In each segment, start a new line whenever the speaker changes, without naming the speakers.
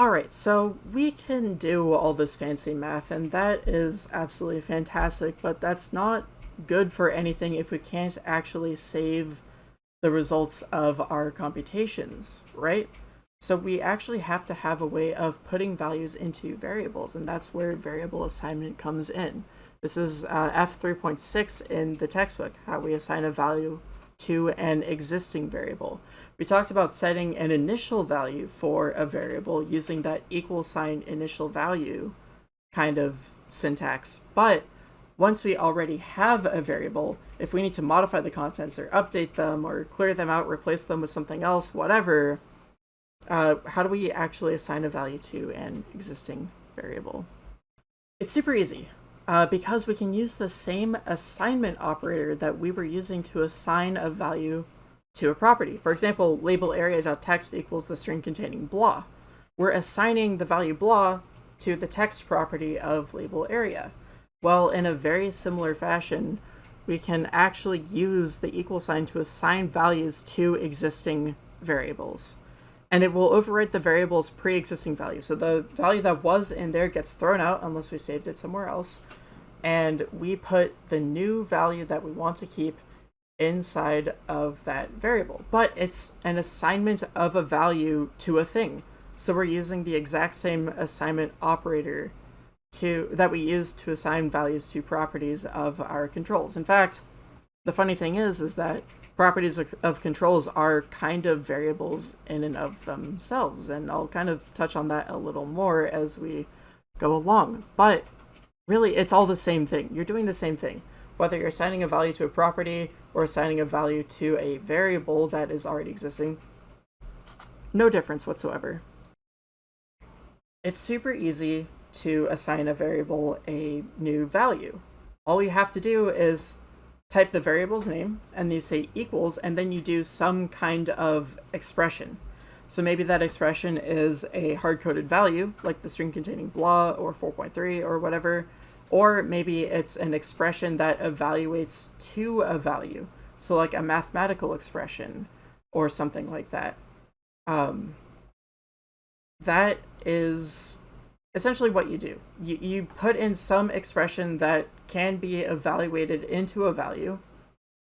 Alright, so we can do all this fancy math, and that is absolutely fantastic, but that's not good for anything if we can't actually save the results of our computations, right? So we actually have to have a way of putting values into variables, and that's where variable assignment comes in. This is uh, F3.6 in the textbook, how we assign a value to an existing variable. We talked about setting an initial value for a variable using that equal sign initial value kind of syntax. But once we already have a variable, if we need to modify the contents or update them or clear them out, replace them with something else, whatever, uh, how do we actually assign a value to an existing variable? It's super easy uh, because we can use the same assignment operator that we were using to assign a value to a property. For example, label area.text equals the string containing blah. We're assigning the value blah to the text property of label area. Well, in a very similar fashion, we can actually use the equal sign to assign values to existing variables. And it will overwrite the variable's pre-existing value. So the value that was in there gets thrown out unless we saved it somewhere else. And we put the new value that we want to keep inside of that variable, but it's an assignment of a value to a thing. So we're using the exact same assignment operator to that we use to assign values to properties of our controls. In fact, the funny thing is, is that properties of, of controls are kind of variables in and of themselves, and I'll kind of touch on that a little more as we go along. But really, it's all the same thing. You're doing the same thing whether you're assigning a value to a property or assigning a value to a variable that is already existing. No difference whatsoever. It's super easy to assign a variable a new value. All you have to do is type the variable's name and you say equals and then you do some kind of expression. So maybe that expression is a hard-coded value like the string containing blah or 4.3 or whatever or maybe it's an expression that evaluates to a value. So like a mathematical expression or something like that. Um, that is essentially what you do. You, you put in some expression that can be evaluated into a value,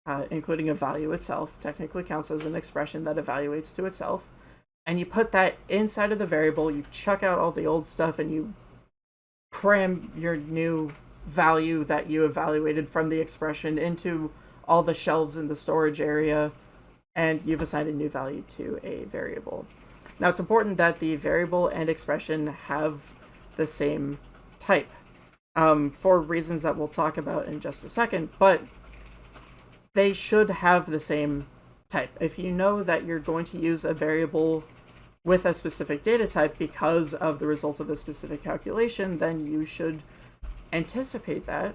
uh, including a value itself, technically counts as an expression that evaluates to itself. And you put that inside of the variable, you chuck out all the old stuff and you cram your new value that you evaluated from the expression into all the shelves in the storage area, and you've assigned a new value to a variable. Now it's important that the variable and expression have the same type um, for reasons that we'll talk about in just a second, but they should have the same type. If you know that you're going to use a variable with a specific data type because of the result of a specific calculation, then you should anticipate that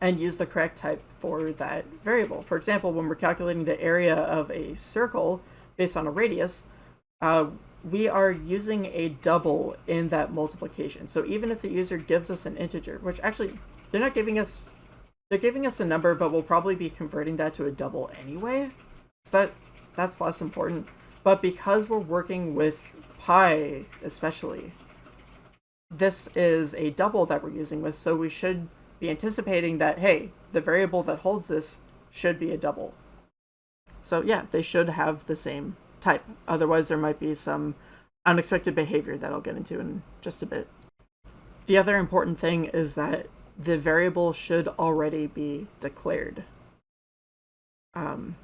and use the correct type for that variable. For example, when we're calculating the area of a circle based on a radius, uh, we are using a double in that multiplication. So even if the user gives us an integer, which actually they're not giving us, they're giving us a number, but we'll probably be converting that to a double anyway. So that that's less important. But because we're working with pi, especially, this is a double that we're using with, so we should be anticipating that, hey, the variable that holds this should be a double. So yeah, they should have the same type. Otherwise, there might be some unexpected behavior that I'll get into in just a bit. The other important thing is that the variable should already be declared. Um,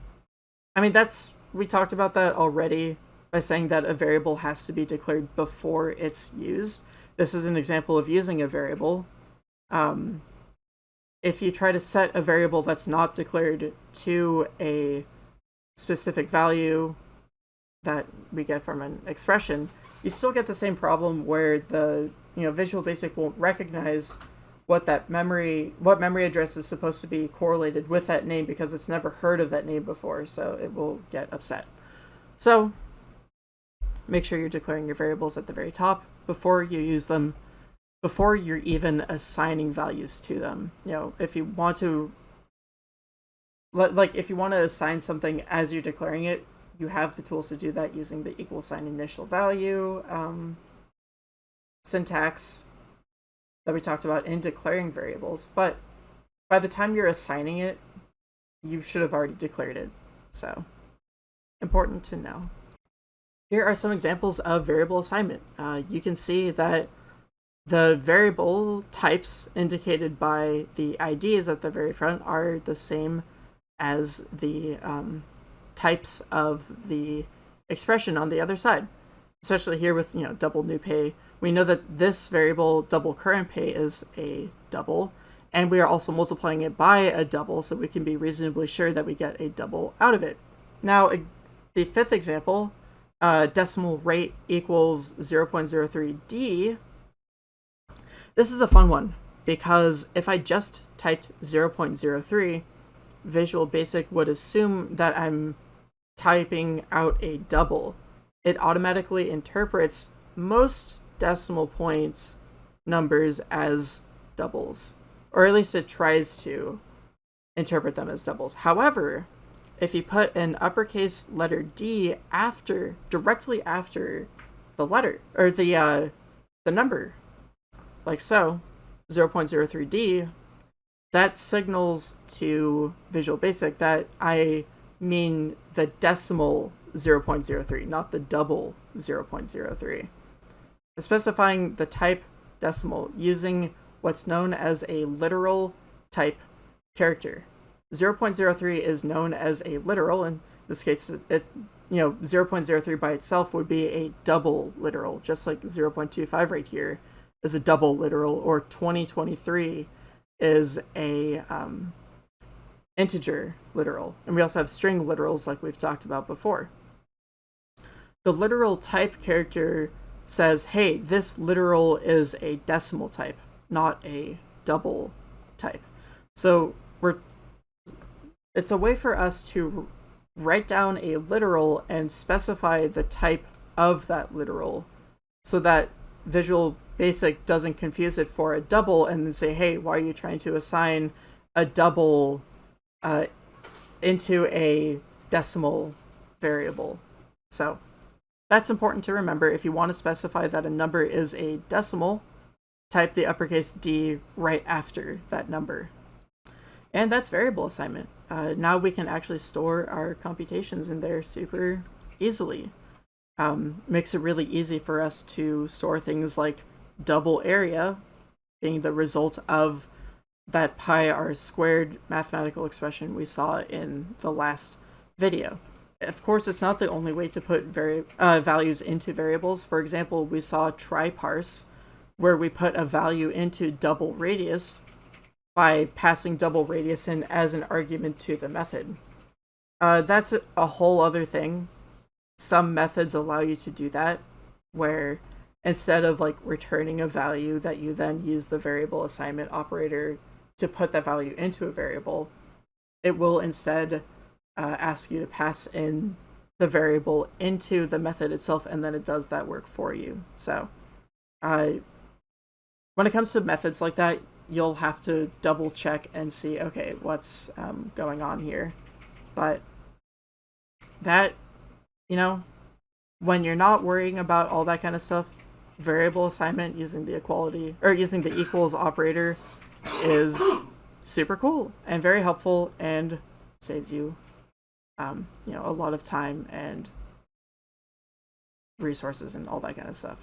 I mean, that's we talked about that already by saying that a variable has to be declared before it's used. This is an example of using a variable. Um, if you try to set a variable that's not declared to a specific value that we get from an expression, you still get the same problem where the you know Visual Basic won't recognize what that memory what memory address is supposed to be correlated with that name because it's never heard of that name before so it will get upset. So make sure you're declaring your variables at the very top before you use them before you're even assigning values to them. You know if you want to like if you want to assign something as you're declaring it you have the tools to do that using the equal sign initial value um, syntax that we talked about in declaring variables. But by the time you're assigning it, you should have already declared it. So important to know. Here are some examples of variable assignment. Uh, you can see that the variable types indicated by the IDs at the very front are the same as the um, types of the expression on the other side. Especially here with, you know, double new pay, we know that this variable double current pay is a double, and we are also multiplying it by a double, so we can be reasonably sure that we get a double out of it. Now, the fifth example, uh, decimal rate equals 0.03d, this is a fun one because if I just typed 0.03, Visual Basic would assume that I'm typing out a double. It automatically interprets most decimal points numbers as doubles, or at least it tries to interpret them as doubles. However, if you put an uppercase letter D after, directly after the letter, or the, uh, the number, like so, 0.03D, that signals to Visual Basic that I mean the decimal 0.03, not the double 0.03. Specifying the type decimal using what's known as a literal type character. 0.03 is known as a literal, in this case, it, you know, 0.03 by itself would be a double literal, just like 0.25 right here is a double literal, or 2023 is a um, integer literal. And we also have string literals like we've talked about before. The literal type character says, hey, this literal is a decimal type, not a double type. So we're it's a way for us to write down a literal and specify the type of that literal so that Visual Basic doesn't confuse it for a double and then say, hey, why are you trying to assign a double uh, into a decimal variable? So that's important to remember. If you want to specify that a number is a decimal, type the uppercase D right after that number. And that's variable assignment. Uh, now we can actually store our computations in there super easily um, makes it really easy for us to store things like double area being the result of that pi r squared mathematical expression we saw in the last video. Of course, it's not the only way to put vari uh, values into variables. For example, we saw tryparse, where we put a value into double radius by passing double radius in as an argument to the method. Uh, that's a whole other thing some methods allow you to do that where instead of like returning a value that you then use the variable assignment operator to put that value into a variable, it will instead uh, ask you to pass in the variable into the method itself and then it does that work for you. So uh, when it comes to methods like that, you'll have to double check and see, okay, what's um, going on here. But that you know, when you're not worrying about all that kind of stuff, variable assignment using the equality or using the equals operator is super cool and very helpful and saves you um, you know a lot of time and resources and all that kind of stuff